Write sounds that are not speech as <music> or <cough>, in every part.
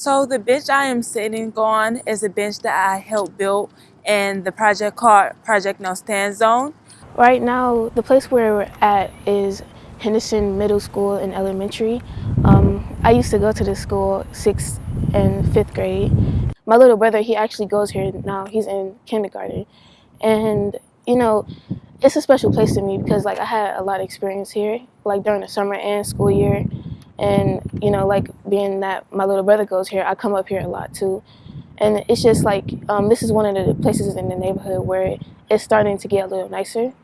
So the bench I am sitting on is a bench that I helped build in the project called Project No Stand Zone. Right now, the place where we're at is Henderson Middle School and Elementary. Um, I used to go to this school sixth and fifth grade. My little brother, he actually goes here now. He's in kindergarten. And, you know, it's a special place to me because like I had a lot of experience here, like during the summer and school year. And, you know, like being that my little brother goes here, I come up here a lot too. And it's just like, um, this is one of the places in the neighborhood where it's starting to get a little nicer.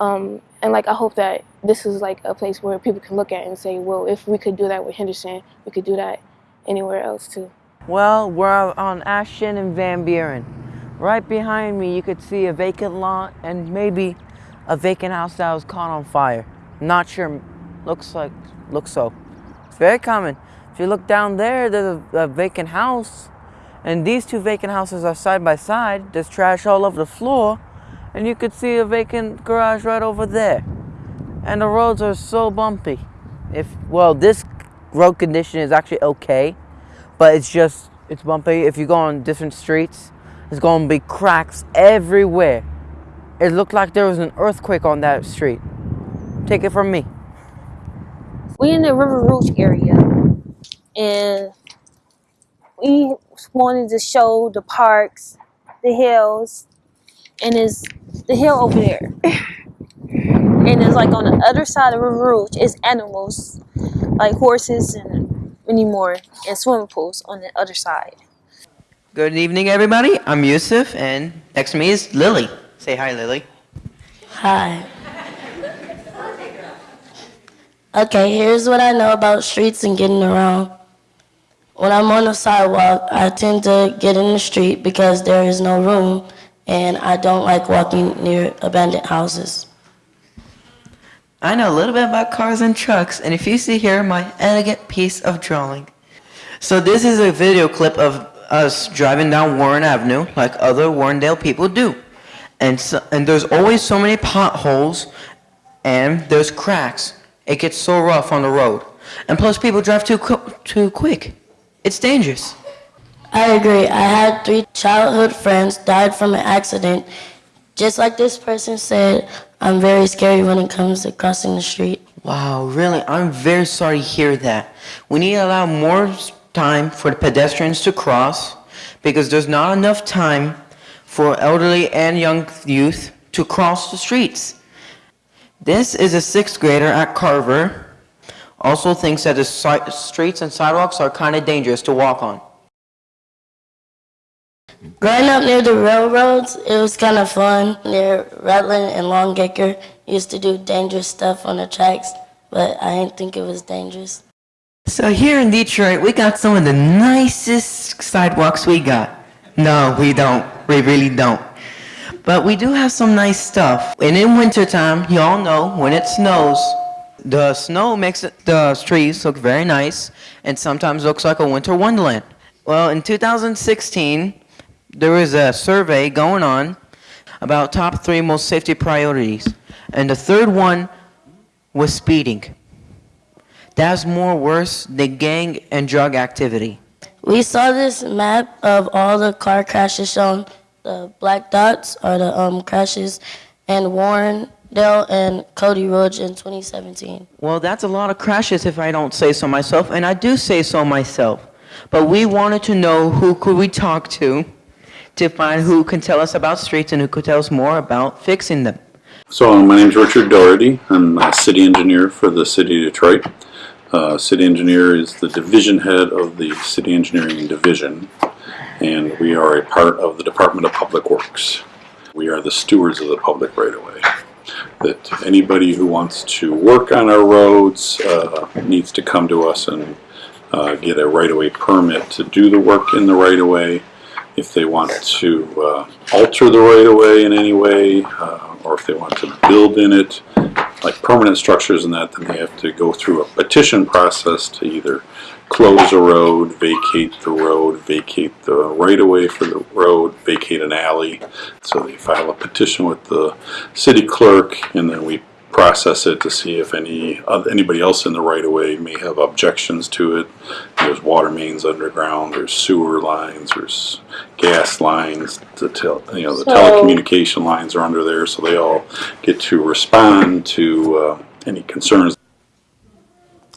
Um, and like, I hope that this is like a place where people can look at and say, well, if we could do that with Henderson, we could do that anywhere else too. Well, we're on Ashton and Van Buren. Right behind me, you could see a vacant lot and maybe a vacant house that was caught on fire. Not sure, looks like, looks so. It's very common. If you look down there, there's a, a vacant house and these two vacant houses are side by side. There's trash all over the floor and you could see a vacant garage right over there. And the roads are so bumpy. If, well, this road condition is actually okay, but it's just, it's bumpy. If you go on different streets, there's going to be cracks everywhere. It looked like there was an earthquake on that street. Take it from me. We in the River Rouge area, and we wanted to show the parks, the hills, and it's the hill over there. and it's like on the other side of River Rouge is animals, like horses and many more, and swimming pools on the other side. Good evening, everybody. I'm Yusuf, and next to me is Lily. Say hi, Lily. Hi. Okay, here's what I know about streets and getting around. When I'm on the sidewalk, I tend to get in the street because there is no room, and I don't like walking near abandoned houses. I know a little bit about cars and trucks, and if you see here, my elegant piece of drawing. So this is a video clip of us driving down Warren Avenue like other Warrendale people do. And, so, and there's always so many potholes and there's cracks. It gets so rough on the road. And plus people drive too, too quick. It's dangerous. I agree. I had three childhood friends died from an accident. Just like this person said, I'm very scary when it comes to crossing the street. Wow, really? I'm very sorry to hear that. We need to allow more time for the pedestrians to cross because there's not enough time for elderly and young youth to cross the streets. This is a sixth grader at Carver. Also thinks that the si- streets and sidewalks are kind of dangerous to walk on. Growing up near the railroads, it was kind of fun. Near Rutland and Longacre, used to do dangerous stuff on the tracks, but I didn't think it was dangerous. So here in Detroit, we got some of the nicest sidewalks we got. No, we don't. We really don't. But we do have some nice stuff. And in wintertime, you all know, when it snows, the snow makes the trees look very nice and sometimes looks like a winter wonderland. Well, in 2016, there was a survey going on about top three most safety priorities. And the third one was speeding. That's more worse than gang and drug activity. We saw this map of all the car crashes shown. The black dots are the um, crashes Warren Warrendale and Cody Rouge in 2017. Well, that's a lot of crashes if I don't say so myself, and I do say so myself. But we wanted to know who could we talk to to find who can tell us about streets and who could tell us more about fixing them. So my name is Richard Doherty. I'm a city engineer for the city of Detroit. Uh, city engineer is the division head of the city engineering division, and we are a part of the Department of Public Works. We are the stewards of the public right-of-way. That anybody who wants to work on our roads uh, needs to come to us and uh, get a right-of-way permit to do the work in the right-of-way. If they want to uh, alter the right-of-way in any way, uh, or if they want to build in it, like permanent structures and that, then they have to go through a petition process to either close a road, vacate the road, vacate the right-of-way for the road, vacate an alley. So they file a petition with the city clerk, and then we process it to see if any, uh, anybody else in the right of way may have objections to it. There's water mains underground, there's sewer lines, there's gas lines, the tel, you know, the So- telecommunication lines are under there, so they all get to respond to, uh, any concerns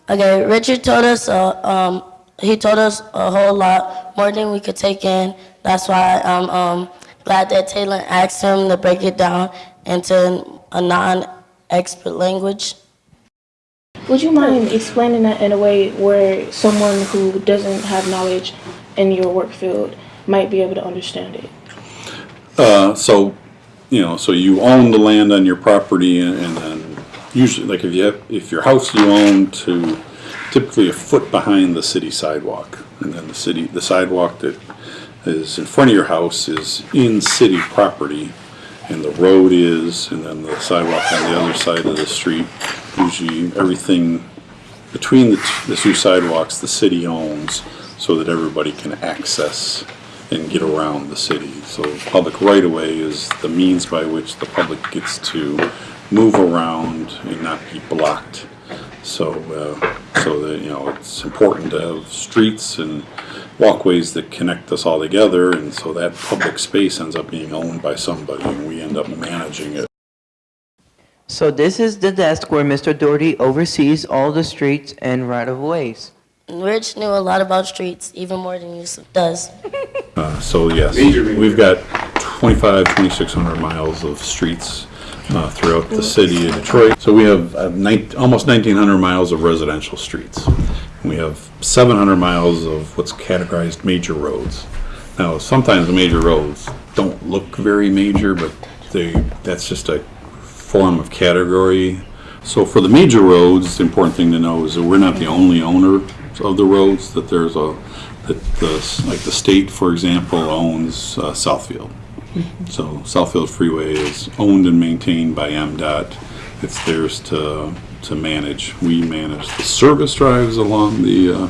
Okay, Richard told us, uh, um, he told us a whole lot more than we could take in. That's why I'm um, glad that Taylor asked him to break it down into a non-expert language. Would you mind explaining that in a way where someone who doesn't have knowledge in your work field might be able to understand it? Uh, so, you know, so you own the land on your property and, and then usually, like if you have, if your house you own to typically a foot behind the city sidewalk. And then the city, the sidewalk that is in front of your house is in city property and the road is, and then the sidewalk on the other side of the street. Usually everything between the, the two sidewalks, the city owns so that everybody can access and get around the city. So public right-of-way is the means by which the public gets to move around and not be blocked. So, uh, so that, you know, it's important to have streets and walkways that connect us all together, and so that public space ends up being owned by somebody, and we end up managing it. So this is the desk where Mr. Doherty oversees all the streets and right-of-ways. Rich knew a lot about streets, even more than Yusuf does. Uh, So yes, we've got 25, 2,600 miles of streets uh, throughout the city of Detroit. So we have uh, almost 1,900 miles of residential streets. We have 700 miles of what's categorized major roads. Now, sometimes the major roads don't look very major, but they, that's just a form of category. So for the major roads, the important thing to know is that we're not the only owner of the roads, that there's a, that the, like the state, for example, owns uh, Southfield. So Southfield Freeway is owned and maintained by MDOT. It's theirs to, to manage. We manage the service drives along the uh,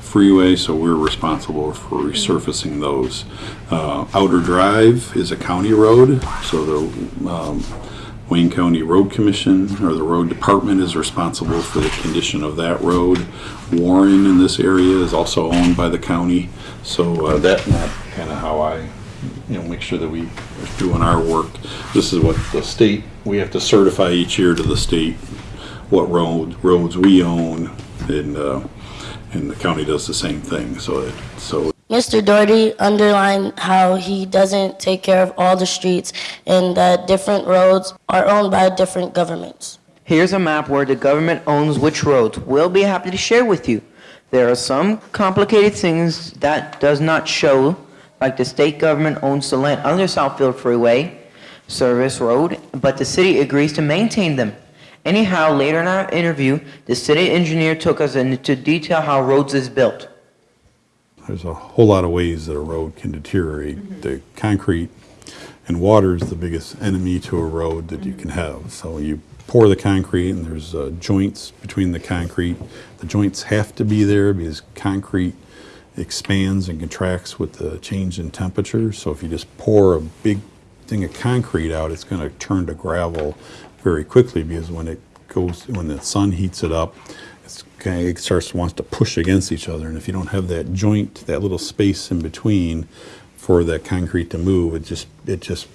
freeway, so we're responsible for resurfacing those. Uh, Outer Drive is a county road, so the um, Wayne County Road Commission, or the road department is responsible for the condition of that road. Warren in this area is also owned by the county, so uh, that's kind of how I, you know, make sure that we are doing our work. This is what the state, we have to certify each year to the state what road, roads we own, and, uh, and the county does the same thing, so it, so Mr. Doherty underlined how he doesn't take care of all the streets and that different roads are owned by different governments. Here's a map where the government owns which roads. We'll be happy to share with you. There are some complicated things that does not show, like the state government owns the land under Southfield Freeway Service Road, but the city agrees to maintain them. Anyhow, later in our interview, the city engineer took us into detail how roads is built. there's a whole lot of ways that a road can deteriorate. The concrete and water is the biggest enemy to a road that you can have. So you pour the concrete and there's uh, joints between the concrete. The joints have to be there because concrete expands and contracts with the change in temperature. So if you just pour a big thing of concrete out, it's going to turn to gravel very quickly because when it goes, when the sun heats it up, kind of, it starts wants to push against each other. And if you don't have that joint, that little space in between for that concrete to move, it just it just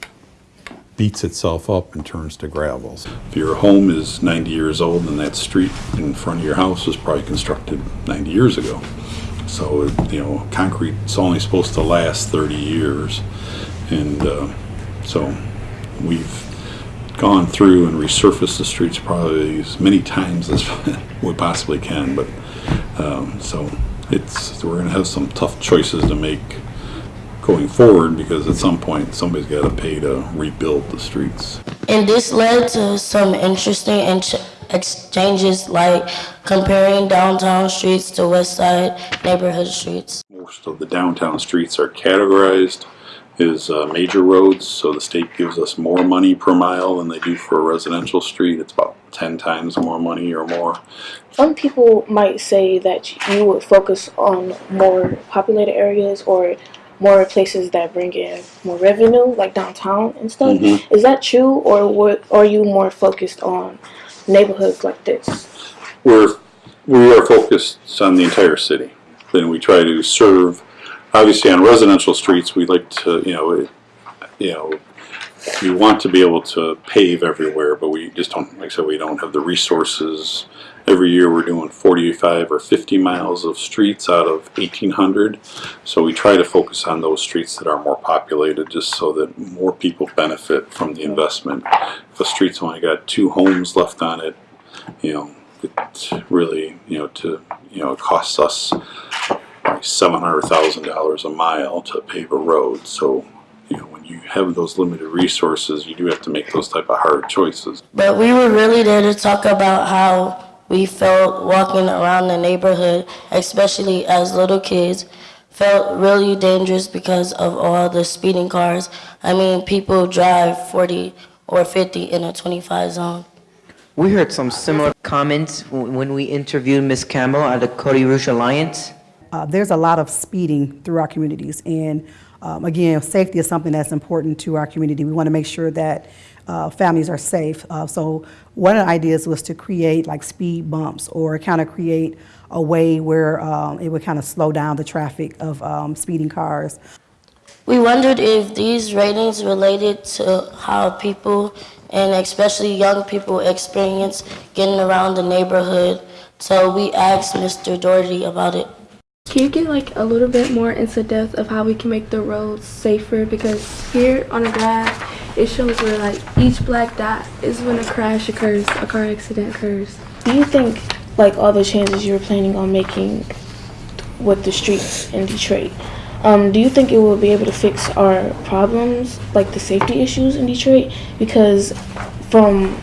beats itself up and turns to gravel. If your home is 90 years old and that street in front of your house was probably constructed 90 years ago. So, you know, concrete's only supposed to last 30 years. And uh, so we've gone through and resurfaced the streets probably as many times as <laughs> we possibly can. But um, so it's, we're going to have some tough choices to make going forward because at some point somebody's got to pay to rebuild the streets. And this led to some interesting int- exchanges like comparing downtown streets to west side neighborhood streets. Most of the downtown streets are categorized as uh, major roads, so the state gives us more money per mile than they do for a residential street. It's about 10 times more money or more. Some people might say that you would focus on more populated areas or more places that bring in more revenue, like downtown and stuff. Is that true, or what? Are you more focused on neighborhoods like this? We're, we are focused on the entire city. Then we try to serve, obviously on residential streets, we like to, you know, it- you know, we want to be able to pave everywhere, but we just don't, like I said, we don't have the resources. Every year we're doing 45 or 50 miles of streets out of 1,800. So we try to focus on those streets that are more populated, just so that more people benefit from the investment. If a street's only got two homes left on it, you know, it really, you know, to, you know, it costs us seven hundred thousand dollars a mile to pave a road. So, you know, when you have those limited resources, you do have to make those type of hard choices. But we were really there to talk about how we felt walking around the neighborhood, especially as little kids, felt really dangerous because of all the speeding cars. I mean, people drive 40 or 50 in a 25 zone. We heard some similar comments when we interviewed Ms. Campbell at the Cody Rouge Alliance. Uh, there's a lot of speeding through our communities, and um, again, safety is something that's important to our community. We want to make sure that uh, families are safe. Uh, so one of the ideas was to create like speed bumps or kind of create a way where um, it would kind of slow down the traffic of um, speeding cars. We wondered if these ratings related to how people, and especially young people, experience getting around the neighborhood. So we asked Mr. Doherty about it. Can you get like a little bit more into depth of how we can make the roads safer? Because here on the graph, it shows where like each black dot is when a crash occurs, a car accident occurs. Do you think like all the changes you were planning on making with the streets in Detroit, um, do you think it will be able to fix our problems, like the safety issues in Detroit? Because from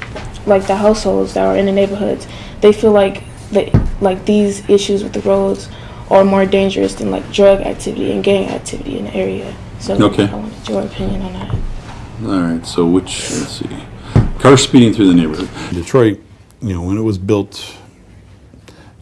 like the households that are in the neighborhoods, they feel like they, like these issues with the roads are more dangerous than like drug activity and gang activity in the area. So Okay. I wanted your opinion on that. All right, so which, let's see, car speeding through the neighborhood. Detroit, you know, when it was built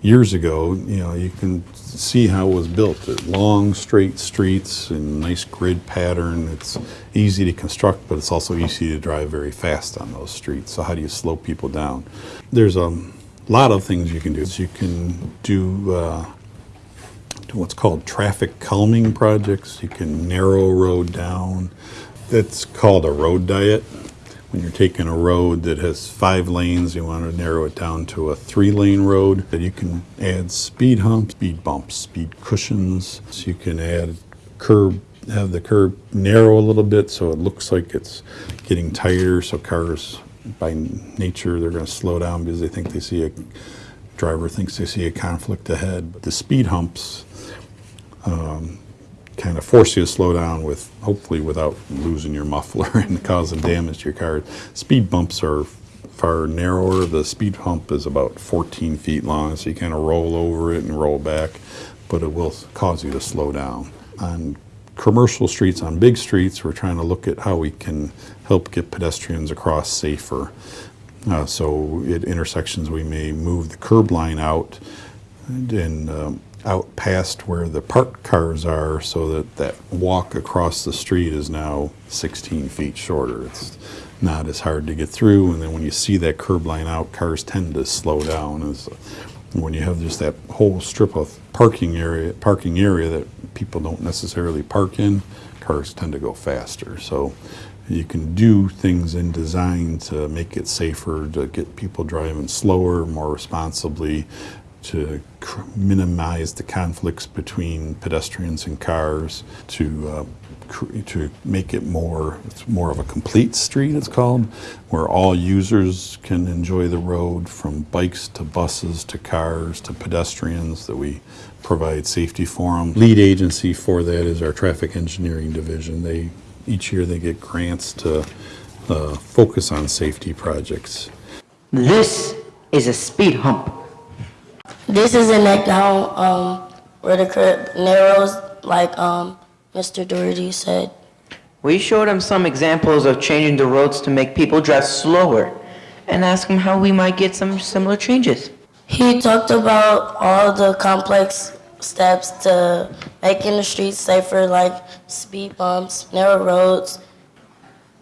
years ago, you know, you can see how it was built. Long, straight streets and nice grid pattern. It's easy to construct, but it's also easy to drive very fast on those streets. So how do you slow people down? There's a lot of things you can do. You can do uh, do what's called traffic calming projects. You can narrow road down. That's called a road diet. When you're taking a road that has five lanes, you want to narrow it down to a three lane road. That you can add speed humps, speed bumps, speed cushions. So you can add curb, have the curb narrow a little bit so it looks like it's getting tighter. So cars, by nature, they're going to slow down because they think they see a driver thinks they see a conflict ahead. But the speed humps um, kind of force you to slow down with, hopefully without losing your muffler <laughs> and causing damage to your car. Speed bumps are far narrower. The speed hump is about 14 feet long, so you kind of roll over it and roll back, but it will cause you to slow down. On commercial streets, on big streets, we're trying to look at how we can help get pedestrians across safer. Uh, so at intersections, we may move the curb line out and um, out past where the parked cars are so that that walk across the street is now 16 feet shorter. It's not as hard to get through, and then when you see that curb line out, cars tend to slow down. As when you have just that whole strip of parking area, parking area that people don't necessarily park in, cars tend to go faster. So you can do things in design to make it safer, to get people driving slower, more responsibly, to cr- minimize the conflicts between pedestrians and cars, to uh, cr- to make it more it's more of a complete street. It's called, where all users can enjoy the road, from bikes to buses to cars to pedestrians. That we provide safety for them. Lead agency for that is our traffic engineering division. They each year they get grants to uh, focus on safety projects. This is a speed hump. This is a neck down um, where the curb narrows, like um, Mr. Doherty said. We showed him some examples of changing the roads to make people drive slower and asked him how we might get some similar changes. He talked about all the complex steps to making the streets safer, like speed bumps, narrow roads.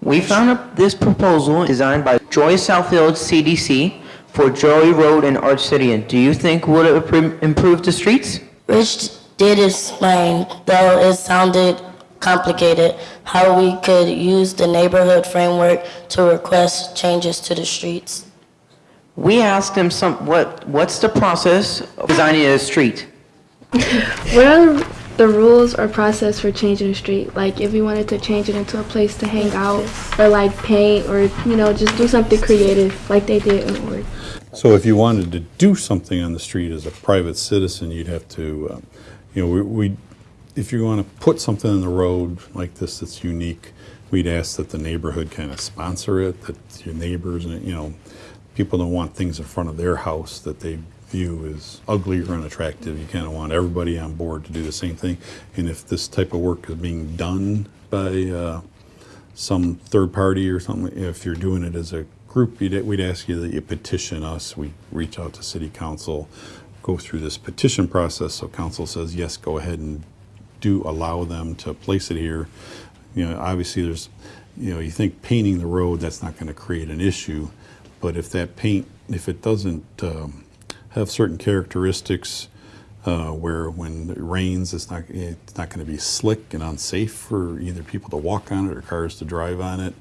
We found this proposal designed by Joy Southfield CDC for Joy Road and Arch City. And do you think would it impro- improve the streets? Rich did explain, though it sounded complicated, how we could use the neighborhood framework to request changes to the streets. We asked him some, what, what's the process of designing a street? <laughs> What are the rules or process for changing a street? Like if we wanted to change it into a place to hang out or like paint or, you know, just do something creative like they did in Ord. So if you wanted to do something on the street as a private citizen, you'd have to, uh, you know, we, we, if you want to put something in the road like this that's unique, we'd ask that the neighborhood kind of sponsor it, that your neighbors, and you know, people don't want things in front of their house that they view as ugly or unattractive. You kind of want everybody on board to do the same thing. And if this type of work is being done by uh, some third party or something, if you're doing it as a group, you'd, we'd ask you that you petition us. We reach out to city council, go through this petition process. So council says, yes, go ahead and do allow them to place it here. You know, obviously there's, you know, you think painting the road, that's not going to create an issue. But if that paint, if it doesn't um, have certain characteristics, uh, where when it rains, it's not it's not going to be slick and unsafe for either people to walk on it or cars to drive on it.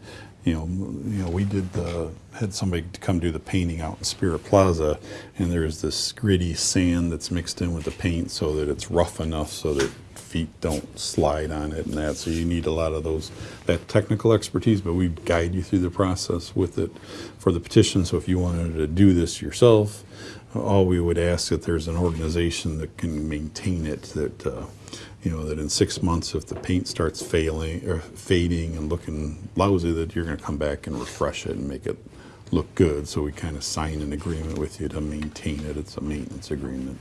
You know, you know, we did the had somebody come do the painting out in Spirit Plaza, and there's this gritty sand that's mixed in with the paint so that it's rough enough so that feet don't slide on it and that. So you need a lot of those that technical expertise, but we guide you through the process with it for the petition. So if you wanted to do this yourself, all we would ask that there's an organization that can maintain it that uh, you know that in six months if the paint starts failing or fading and looking lousy that you're going to come back and refresh it and make it look good. So we kind of sign an agreement with you to maintain it. It's a maintenance agreement.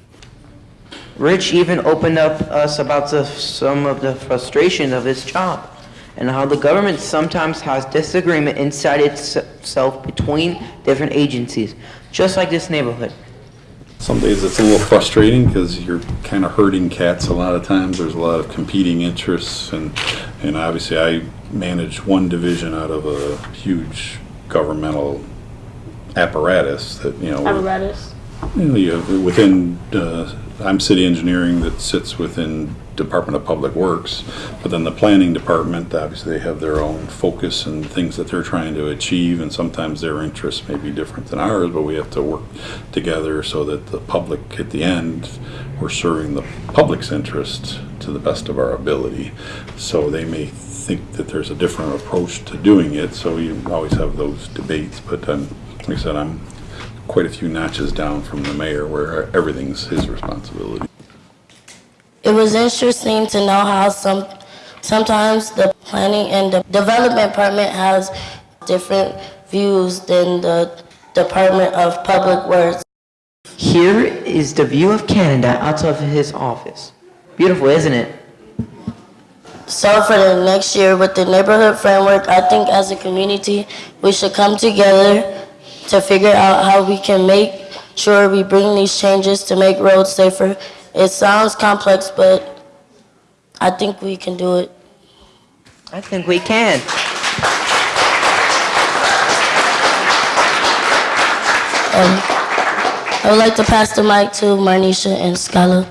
Rich even opened up us about the, some of the frustration of his job and how the government sometimes has disagreement inside itself between different agencies, just like this neighborhood. Some days it's a little frustrating because you're kind of herding cats a lot of times there's a lot of competing interests and and obviously i manage one division out of a huge governmental apparatus that you know Apparatus. You know, you have, within, uh, I'm city engineering that sits within Department of Public Works, but then the planning department, obviously they have their own focus and things that they're trying to achieve, and sometimes their interests may be different than ours, but we have to work together so that the public, at the end, we're serving the public's interest to the best of our ability. So they may think that there's a different approach to doing it, so you always have those debates, but um, like I said, I'm quite a few notches down from the mayor where everything's his responsibility. It was interesting to know how some, sometimes the planning and the development department has different views than the Department of Public Works. Here is the view of Canada out of his office. Beautiful, isn't it? So for the next year with the neighborhood framework, I think as a community, we should come together to figure out how we can make sure we bring these changes to make roads safer. It sounds complex, but I think we can do it. I think we can. Um, I would like to pass the mic to Marnisha and Scala.